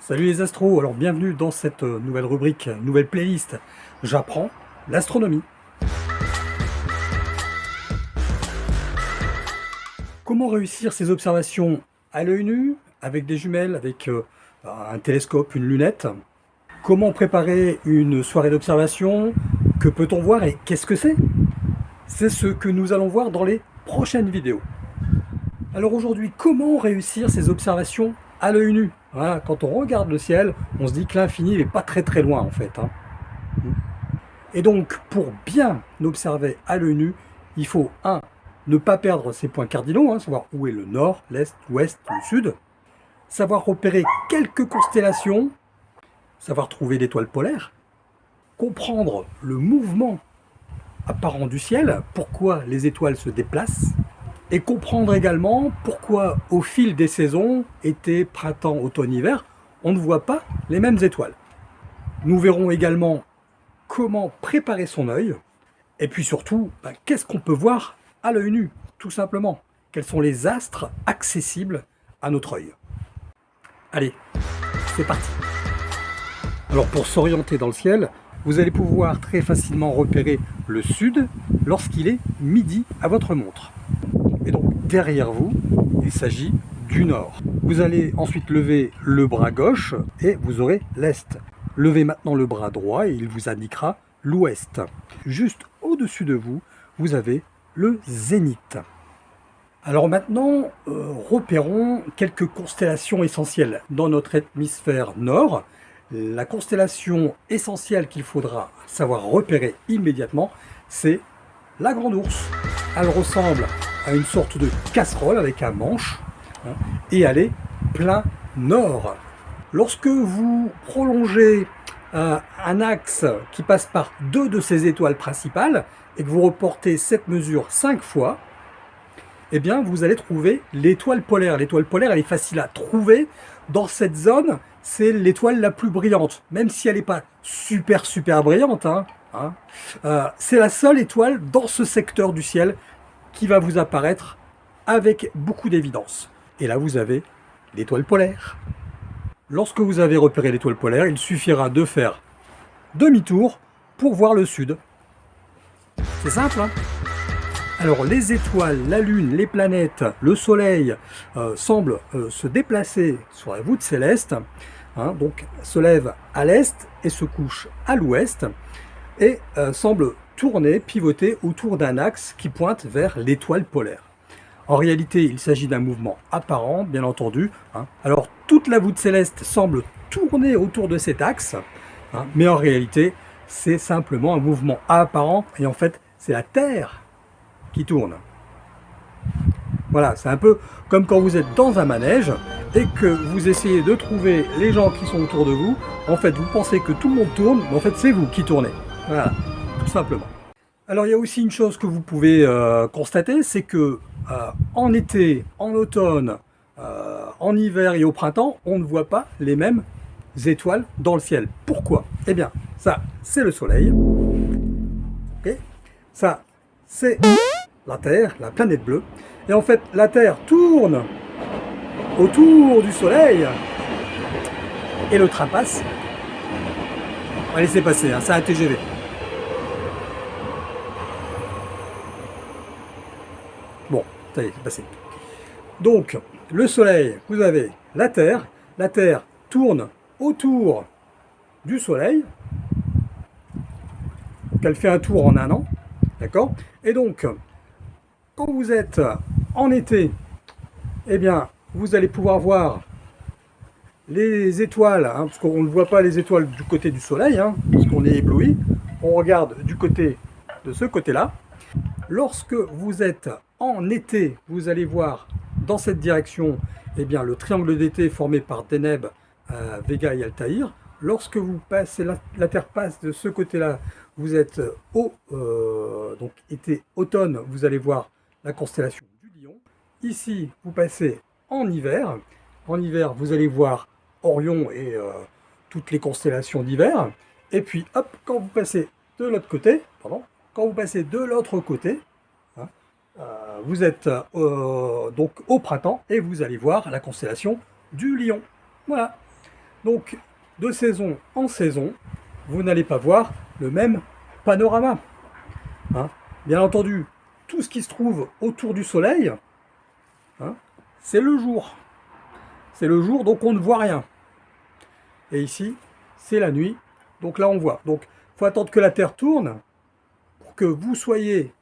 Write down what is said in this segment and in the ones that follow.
Salut les astros, alors bienvenue dans cette euh, nouvelle rubrique, nouvelle playlist J'apprends l'astronomie. Comment réussir ces observations à l'œil nu, avec des jumelles, avec euh, un télescope, une lunette? Comment préparer une soirée d'observation? Que peut-on voir et qu'est-ce que c'est? C'est ce que nous allons voir dans les prochaines vidéos. Alors aujourd'hui, comment réussir ces observations à l'œil nu Quand on regarde le ciel, on se dit que l'infini n'est pas très très loin en fait. Hein. Et donc, pour bien observer à l'œil nu, il faut, un, ne pas perdre ses points cardinaux, hein, savoir où est le nord, l'est, l'ouest, le sud, savoir repérer quelques constellations, savoir trouver l'étoile polaire, comprendre le mouvement apparent du ciel, pourquoi les étoiles se déplacent, et comprendre également pourquoi au fil des saisons, été, printemps, automne, hiver, on ne voit pas les mêmes étoiles. Nous verrons également comment préparer son œil, et puis surtout, ben, qu'est-ce qu'on peut voir à l'œil nu, tout simplement. Quels sont les astres accessibles à notre œil. Allez, c'est parti Alors pour s'orienter dans le ciel, vous allez pouvoir très facilement repérer le sud lorsqu'il est midi à votre montre. Derrière vous, il s'agit du nord. Vous allez ensuite lever le bras gauche et vous aurez l'est. Levez maintenant le bras droit et il vous indiquera l'ouest. Juste au-dessus de vous, vous avez le zénith. Alors maintenant, euh, repérons quelques constellations essentielles dans notre hémisphère nord. La constellation essentielle qu'il faudra savoir repérer immédiatement, c'est la Grande Ourse. Elle ressemble à une sorte de casserole avec un manche hein, et est plein nord. Lorsque vous prolongez euh, un axe qui passe par deux de ces étoiles principales et que vous reportez cette mesure cinq fois, eh bien vous allez trouver l'étoile polaire. L'étoile polaire, elle est facile à trouver. Dans cette zone, c'est l'étoile la plus brillante, même si elle n'est pas super super brillante. Hein, hein. Euh, c'est la seule étoile dans ce secteur du ciel qui va vous apparaître avec beaucoup d'évidence. Et là, vous avez l'étoile polaire. Lorsque vous avez repéré l'étoile polaire, il suffira de faire demi-tour pour voir le sud. C'est simple, hein alors les étoiles, la lune, les planètes, le soleil euh, semblent euh, se déplacer sur la voûte céleste, hein, donc se lèvent à l'est et se couchent à l'ouest, et euh, semblent tourner, pivoter autour d'un axe qui pointe vers l'étoile polaire. En réalité, il s'agit d'un mouvement apparent, bien entendu. Hein. Alors, toute la voûte céleste semble tourner autour de cet axe, hein, mais en réalité, c'est simplement un mouvement apparent, et en fait, c'est la Terre qui tourne. Voilà, c'est un peu comme quand vous êtes dans un manège et que vous essayez de trouver les gens qui sont autour de vous. En fait, vous pensez que tout le monde tourne, mais en fait, c'est vous qui tournez. Alors il y a aussi une chose que vous pouvez euh, constater, c'est que euh, en été, en automne, euh, en hiver et au printemps, on ne voit pas les mêmes étoiles dans le ciel. Pourquoi? Eh bien, ça, c'est le soleil. ça, c'est la Terre, la planète bleue. Et en fait, la Terre tourne autour du soleil et le train passe. Va laisser passer, hein, c'est un TGV. Donc, le Soleil, vous avez la Terre. La Terre tourne autour du Soleil. Elle fait un tour en un an. D'accord? Et donc, quand vous êtes en été, eh bien, vous allez pouvoir voir les étoiles, hein, parce qu'on ne voit pas les étoiles du côté du soleil, hein, parce qu'on est ébloui. On regarde du côté de ce côté-là. Lorsque vous êtes en été, vous allez voir dans cette direction eh bien, le triangle d'été formé par Deneb, euh, Vega et Altaïr. Lorsque vous passez, la, Terre passe de ce côté-là, vous êtes au euh, donc été automne, vous allez voir la constellation du Lion. Ici, vous passez en hiver. En hiver, vous allez voir Orion et euh, toutes les constellations d'hiver. Et puis, hop, quand vous passez de l'autre côté, pardon, quand vous passez de l'autre côté, euh, vous êtes euh, donc au printemps et vous allez voir la constellation du lion. Voilà. Donc, de saison en saison, vous n'allez pas voir le même panorama. Hein. Bien entendu, tout ce qui se trouve autour du soleil, hein, c'est le jour. C'est le jour, donc on ne voit rien. Et ici, c'est la nuit, donc là on voit. Donc, il faut attendre que la Terre tourne pour que vous soyez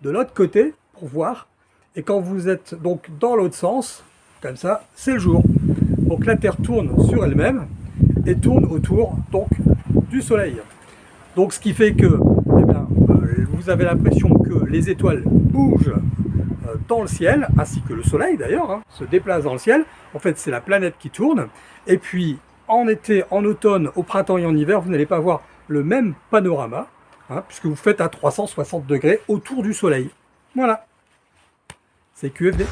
de l'autre côté voir. Et quand vous êtes donc dans l'autre sens, comme ça, c'est le jour. Donc la Terre tourne sur elle-même et tourne autour donc du Soleil. Donc ce qui fait que eh euh, vous avez l'impression que les étoiles bougent euh, dans le ciel, ainsi que le Soleil d'ailleurs, hein, se déplace dans le ciel. En fait, c'est la planète qui tourne. Et puis, en été, en automne, au printemps et en hiver, vous n'allez pas voir le même panorama, hein, puisque vous faites à 360 degrés autour du Soleil. Voilà. C'est QFD.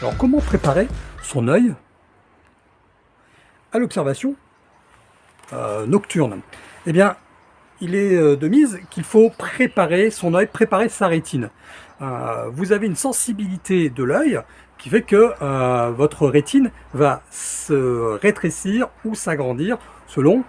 Alors, comment préparer son œil à l'observation euh, nocturne? Eh bien, il est euh, de mise qu'il faut préparer son œil, préparer sa rétine. Euh, vous avez une sensibilité de l'œil qui fait que votre rétine va se rétrécir ou s'agrandir selon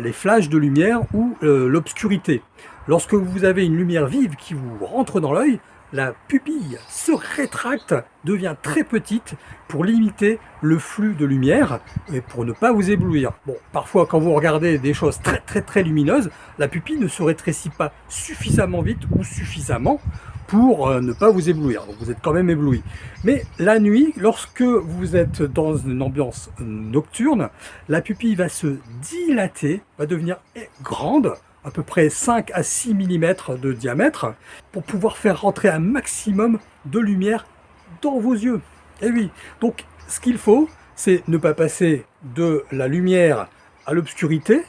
les flashs de lumière ou l'obscurité. Lorsque vous avez une lumière vive qui vous rentre dans l'œil, la pupille se rétracte, devient très petite pour limiter le flux de lumière et pour ne pas vous éblouir. Bon, parfois quand vous regardez des choses très très très lumineuses, la pupille ne se rétrécit pas suffisamment vite ou suffisamment pour euh, ne pas vous éblouir. Donc vous êtes quand même ébloui. Mais la nuit, lorsque vous êtes dans une ambiance nocturne, la pupille va se dilater, va devenir grande, à peu près 5 à 6 mm de diamètre pour pouvoir faire rentrer un maximum de lumière dans vos yeux. Et oui, donc ce qu'il faut, c'est ne pas passer de la lumière à l'obscurité,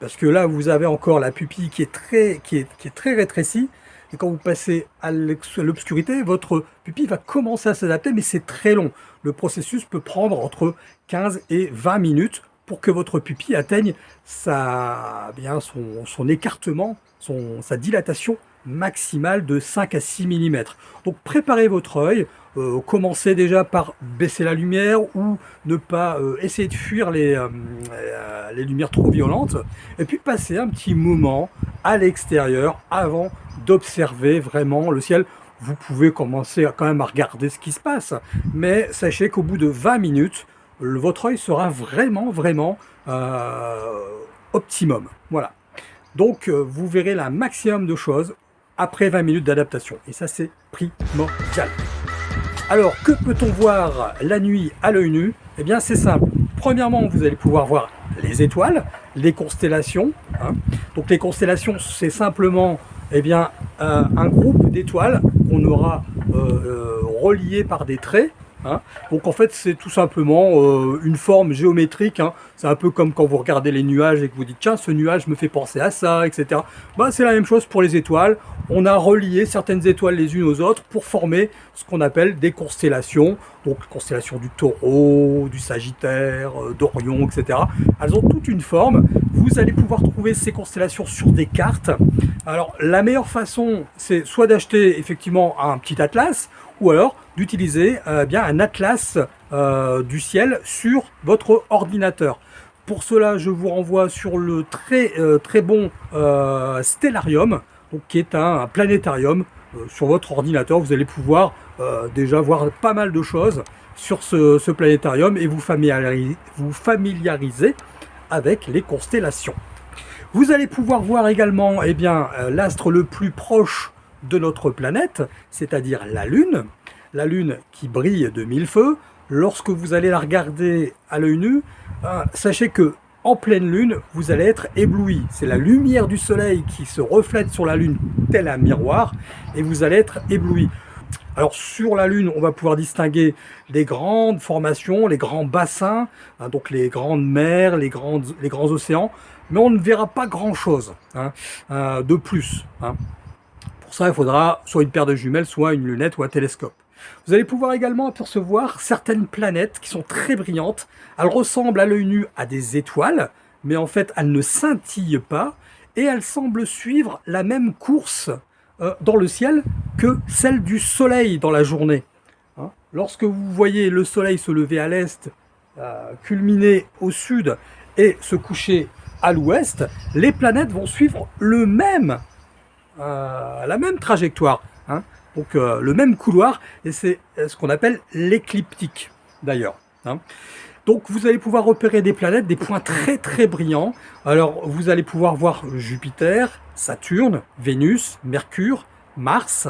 parce que là vous avez encore la pupille qui est très, qui est très rétrécie, et quand vous passez à l'obscurité, votre pupille va commencer à s'adapter, mais c'est très long. Le processus peut prendre entre 15 et 20 minutes pour que votre pupille atteigne sa, bien, son, écartement, son, sa dilatation maximale de 5 à 6 mm. Donc préparez votre œil, euh, commencez déjà par baisser la lumière ou ne pas euh, essayer de fuir les, euh, les lumières trop violentes, et puis passez un petit moment à l'extérieur avant d'observer vraiment le ciel. Vous pouvez commencer quand même à regarder ce qui se passe, mais sachez qu'au bout de 20 minutes, votre œil sera vraiment, vraiment euh, optimum. Voilà. Donc, euh, vous verrez la maximum de choses après 20 minutes d'adaptation. Et ça, c'est primordial. Alors, que peut-on voir la nuit à l'œil nu? Eh bien, c'est simple. Premièrement, vous allez pouvoir voir les étoiles, les constellations. Hein. Donc, les constellations, c'est simplement eh euh, un groupe d'étoiles qu'on aura relié par des traits Hein. Donc en fait c'est tout simplement euh, une forme géométrique, hein. c'est un peu comme quand vous regardez les nuages et que vous dites tiens ce nuage me fait penser à ça, etc. Bah, c'est la même chose pour les étoiles, on a relié certaines étoiles les unes aux autres pour former ce qu'on appelle des constellations, donc constellation du taureau, du sagittaire, euh, d'Orion, etc. Elles ont toute une forme, vous allez pouvoir trouver ces constellations sur des cartes. Alors la meilleure façon c'est soit d'acheter effectivement un petit atlas, alors d'utiliser euh, bien un atlas euh, du ciel sur votre ordinateur. Pour cela, je vous renvoie sur le très euh, très bon Stellarium, qui est un, planétarium sur votre ordinateur. Vous allez pouvoir déjà voir pas mal de choses sur ce, planétarium et vous familiariser, vous familiariser avec les constellations. Vous allez pouvoir voir également eh bien l'astre le plus proche de notre planète, c'est-à-dire la Lune. La Lune qui brille de mille feux. Lorsque vous allez la regarder à l'œil nu, euh, sachez que en pleine lune, vous allez être ébloui. C'est la lumière du soleil qui se reflète sur la lune tel un miroir et vous allez être ébloui. Alors sur la Lune, on va pouvoir distinguer les grandes formations, les grands bassins, hein, donc les grandes mers, les, grands océans, mais on ne verra pas grand-chose hein, euh, de plus. Hein. Pour ça, il faudra soit une paire de jumelles, soit une lunette ou un télescope. Vous allez pouvoir également apercevoir certaines planètes qui sont très brillantes. Elles ressemblent à l'œil nu à des étoiles, mais en fait, elles ne scintillent pas et elles semblent suivre la même course euh, dans le ciel que celle du soleil dans la journée. Hein? Lorsque vous voyez le soleil se lever à l'est culminer au sud et se coucher à l'ouest, les planètes vont suivre le même, la même trajectoire. Hein. donc le même couloir, et c'est ce qu'on appelle l'écliptique d'ailleurs. Hein. Donc vous allez pouvoir repérer des planètes, des points très très brillants. Alors vous allez pouvoir voir Jupiter, Saturne, Vénus, Mercure, Mars.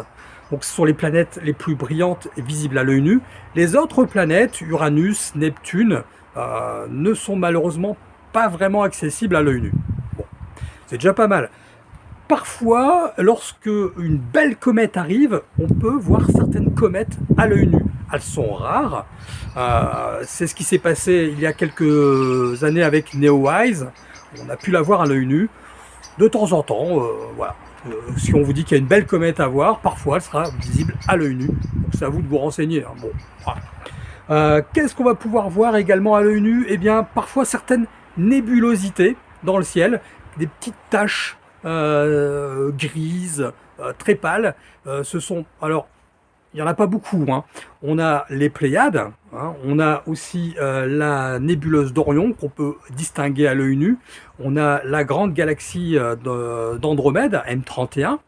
Donc ce sont les planètes les plus brillantes et visibles à l'œil nu. Les autres planètes, Uranus, Neptune, euh, ne sont malheureusement pas vraiment accessibles à l'œil nu. Bon, c'est déjà pas mal. Parfois, lorsque une belle comète arrive, on peut voir certaines comètes à l'œil nu elles sont rares. Euh, c'est ce qui s'est passé il y a quelques années avec Neowise. On a pu la voir à l'œil nu. De temps en temps, euh. Euh, si on vous dit qu'il y a une belle comète à voir, parfois elle sera visible à l'œil nu. C'est à vous de vous renseigner. Hein. Qu'est-ce qu'on va pouvoir voir également à l'œil nu? Eh bien, parfois certaines nébulosités dans le ciel, des petites taches grises, très pâles. ce sont alors il n'y en a pas beaucoup. Hein. On a les Pléiades, hein. on a aussi euh, la nébuleuse d'Orion qu'on peut distinguer à l'œil nu. On a la grande galaxie euh, d'Andromède, M31,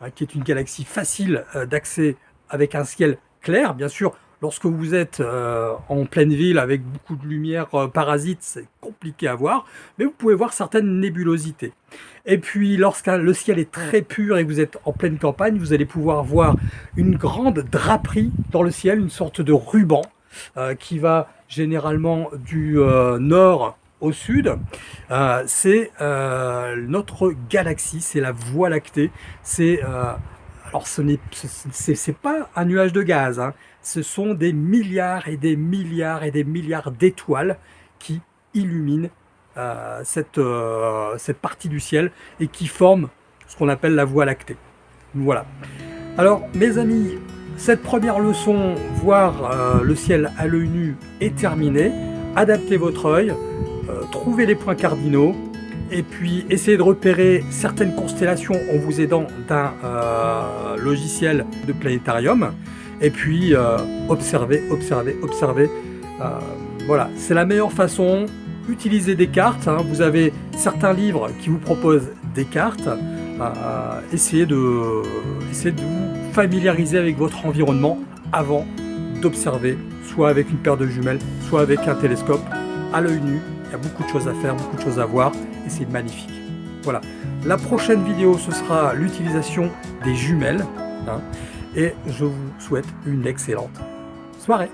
hein, qui est une galaxie facile euh, d'accès avec un ciel clair. Bien sûr, Lorsque vous êtes euh, en pleine ville avec beaucoup de lumière euh, parasite, c'est compliqué à voir, mais vous pouvez voir certaines nébulosités. Et puis, lorsque le ciel est très pur et que vous êtes en pleine campagne, vous allez pouvoir voir une grande draperie dans le ciel, une sorte de ruban euh, qui va généralement du nord au sud. c'est notre galaxie, c'est la Voie lactée. C'est alors ce n'est pas un nuage de gaz, hein ce sont des milliards et des milliards et des milliards d'étoiles qui illuminent euh, cette, euh, cette partie du ciel et qui forment ce qu'on appelle la Voie lactée. Voilà. Alors, mes amis, cette première leçon, voir euh, le ciel à l'œil nu, est terminée. Adaptez votre œil, trouvez les points cardinaux, et puis essayez de repérer certaines constellations en vous aidant d'un logiciel de planétarium et puis euh, observer, observer. Euh, voilà, c'est la meilleure façon. Utilisez des cartes. Hein. Vous avez certains livres qui vous proposent des cartes. Euh, essayez, de, essayez de vous familiariser avec votre environnement avant d'observer, soit avec une paire de jumelles, soit avec un télescope. À l'œil nu, il y a beaucoup de choses à faire, beaucoup de choses à voir, et c'est magnifique. Voilà. La prochaine vidéo, ce sera l'utilisation des jumelles. Hein et je vous souhaite une excellente soirée.